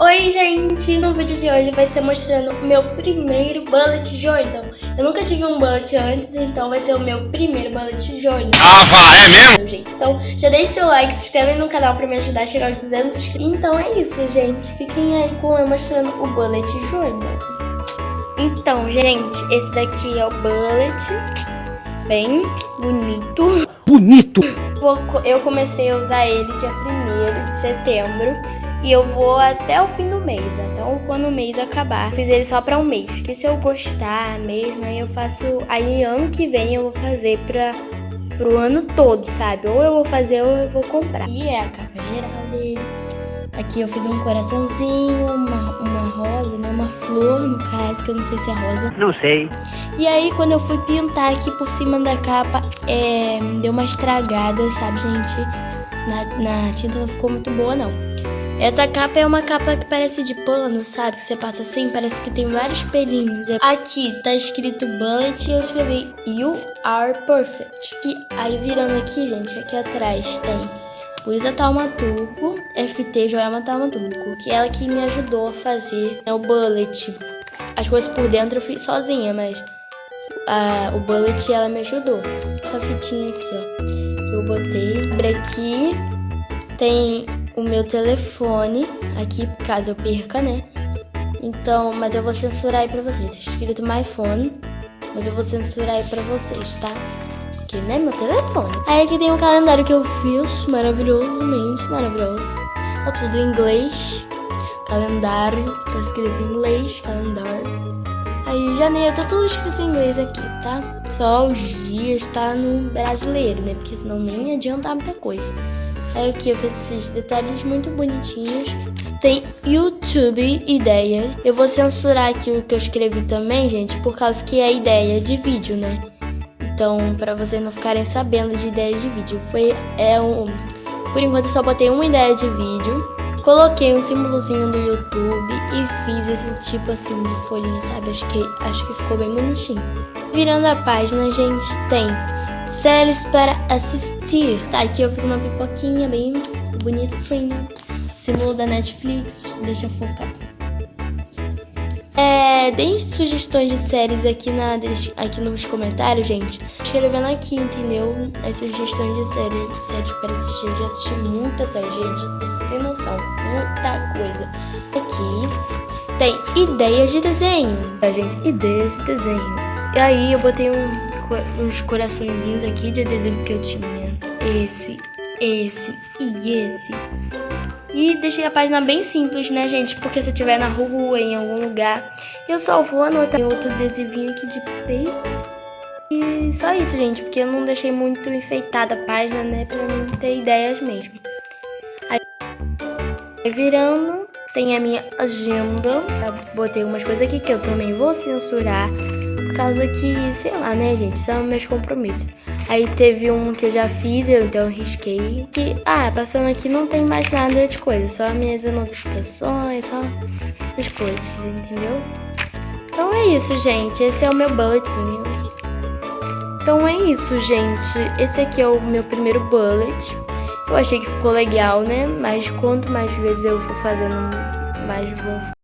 Oi gente, no vídeo de hoje vai ser mostrando o meu primeiro bullet Jordan. Eu nunca tive um bullet antes, então vai ser o meu primeiro bullet Jordan. Ah, vá, é mesmo? Gente, então já deixe seu like, se inscreve no canal pra me ajudar a chegar aos 200 inscritos. Então é isso gente, fiquem aí com eu mostrando o bullet Jordan. Então gente, esse daqui é o bullet, bem bonito. Bonito! Eu comecei a usar ele dia 1 de setembro e eu vou até o fim do mês, até quando o mês acabar. Fiz ele só pra um mês, que se eu gostar mesmo, aí eu faço... Aí ano que vem eu vou fazer pra, pro ano todo, sabe? Ou eu vou fazer ou eu vou comprar. E é a capa geral dele. Aqui eu fiz um coraçãozinho, uma, uma rosa, né? Uma flor, no caso, que eu não sei se é rosa. Não sei. E aí, quando eu fui pintar aqui por cima da capa, é, deu uma estragada, sabe, gente? Na, na tinta não ficou muito boa, não. Essa capa é uma capa que parece de pano, sabe? Que você passa assim, parece que tem vários pelinhos. Aqui tá escrito bullet e eu escrevi You are perfect. E aí virando aqui, gente, aqui atrás tem Luísa Taumaturgo, FT Joelma Taumaturgo, que é ela que me ajudou a fazer né, o bullet. As coisas por dentro eu fiz sozinha, mas o bullet ela me ajudou. Essa fitinha aqui, ó, que eu botei. Abre aqui, tem o meu telefone aqui, caso eu perca, né? Então, mas eu vou censurar aí pra vocês. Tá escrito my phone, mas eu vou censurar aí pra vocês, tá? Porque, né, meu telefone. Aí aqui tem um calendário que eu fiz, maravilhosamente maravilhoso. Tá tudo em inglês. Calendário, tá escrito em inglês, calendário. Aí janeiro, tá tudo escrito em inglês aqui, tá? Só os dias tá no brasileiro, né? Porque senão nem adianta muita coisa. Aí aqui eu fiz esses detalhes muito bonitinhos. Tem YouTube ideias. Eu vou censurar aqui o que eu escrevi também, gente, por causa que é ideia de vídeo, né? Então, para vocês não ficarem sabendo de ideias de vídeo. Foi, é um... Por enquanto eu só botei uma ideia de vídeo. Coloquei um símbolozinho do YouTube e fiz esse tipo assim de folhinha, sabe? Acho que, acho que ficou bem bonitinho. Virando a página, gente, tem séries para assistir. Tá, aqui eu fiz uma pipoquinha bem bonitinha. Símbolo da Netflix, deixa eu focar. É, deem sugestões de séries aqui, na, aqui nos comentários, gente. Escrevendo aqui, entendeu? As sugestões de séries, séries para assistir. Eu já assisti muita série, gente. Tem noção, muita coisa. Aqui tem ideias de desenho. A gente, ideias de desenho. E aí eu botei um uns coraçõezinhos aqui de adesivo que eu tinha. Esse, esse e esse. E deixei a página bem simples, né, gente? Porque se eu estiver na rua, em algum lugar, eu só vou anotar outro adesivinho aqui de peito. E só isso, gente, porque eu não deixei muito enfeitada a página, né, pra não ter ideias mesmo. Aí, virando, tem a minha agenda. Tá? Botei umas coisas aqui que eu também vou censurar causa que, sei lá, né, gente, são meus compromissos. Aí teve um que eu já fiz, eu então risquei. E, ah, passando aqui não tem mais nada de coisa, só minhas anotações, só as coisas, entendeu? Então é isso, gente. Esse é o meu bullet news. Então é isso, gente. Esse aqui é o meu primeiro bullet. Eu achei que ficou legal, né? Mas quanto mais vezes eu for fazendo, mais vou